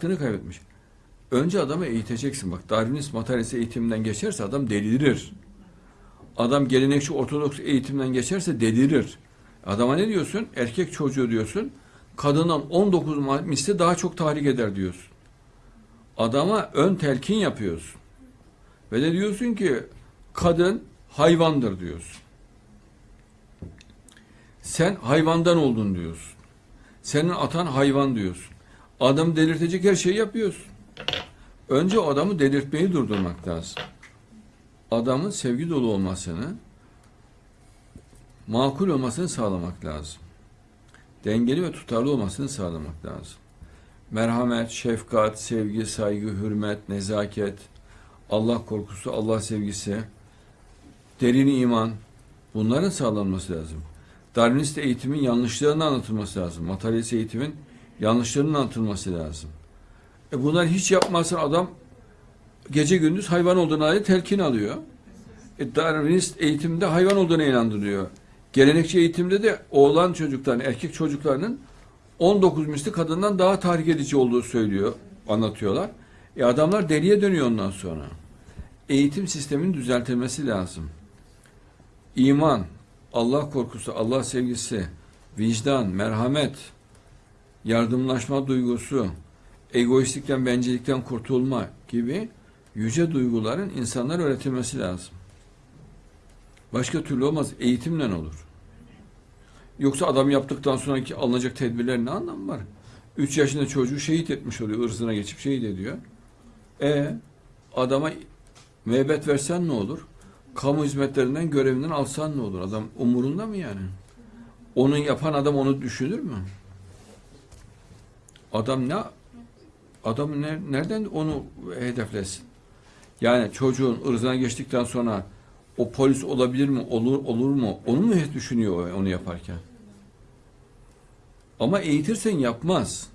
Hakkını kaybetmiş. Önce adamı eğiteceksin. Bak Darwinist materyalist eğitimden geçerse adam delirir. Adam gelenekçi ortodoks eğitimden geçerse delirir. Adama ne diyorsun? Erkek çocuğu diyorsun. Kadından 19 ma- misli daha çok tahrik eder diyorsun. Adama ön telkin yapıyorsun. Ve de diyorsun ki kadın hayvandır diyorsun. Sen hayvandan oldun diyorsun. Senin atan hayvan diyorsun. Adam delirtecek her şeyi yapıyorsun. Önce adamı delirtmeyi durdurmak lazım. Adamın sevgi dolu olmasını, makul olmasını sağlamak lazım. Dengeli ve tutarlı olmasını sağlamak lazım. Merhamet, şefkat, sevgi, saygı, hürmet, nezaket, Allah korkusu, Allah sevgisi, derin iman bunların sağlanması lazım. Darwinist eğitimin yanlışlarının anlatılması lazım. Materyalist eğitimin yanlışlarının anlatılması lazım. E bunlar hiç yapmazsa adam gece gündüz hayvan olduğuna dair telkin alıyor. E Darwinist eğitimde hayvan olduğuna inandırıyor. Gelenekçi eğitimde de oğlan çocukların, erkek çocuklarının 19 misli kadından daha tahrik edici olduğu söylüyor, anlatıyorlar. E adamlar deliye dönüyor ondan sonra. Eğitim sisteminin düzeltilmesi lazım. İman, Allah korkusu, Allah sevgisi, vicdan, merhamet, yardımlaşma duygusu, egoistlikten, bencillikten kurtulma gibi yüce duyguların insanlara öğretilmesi lazım. Başka türlü olmaz. Eğitimle olur. Yoksa adam yaptıktan sonraki alınacak tedbirlerin ne anlamı var? 3 yaşında çocuğu şehit etmiş oluyor. ırzına geçip şehit ediyor. E adama müebbet versen ne olur? Kamu hizmetlerinden görevinden alsan ne olur? Adam umurunda mı yani? Onu yapan adam onu düşünür mü? Adam ne adam ne, nereden onu hedeflesin? Yani çocuğun ırzına geçtikten sonra o polis olabilir mi? Olur olur mu? Onu mu hep düşünüyor onu yaparken? Ama eğitirsen yapmaz.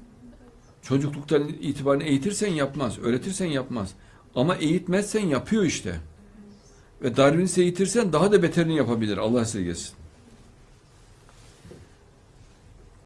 Çocukluktan itibaren eğitirsen yapmaz. Öğretirsen yapmaz. Ama eğitmezsen yapıyor işte. Ve Darwin'i eğitirsen daha da beterini yapabilir. Allah esirgesin.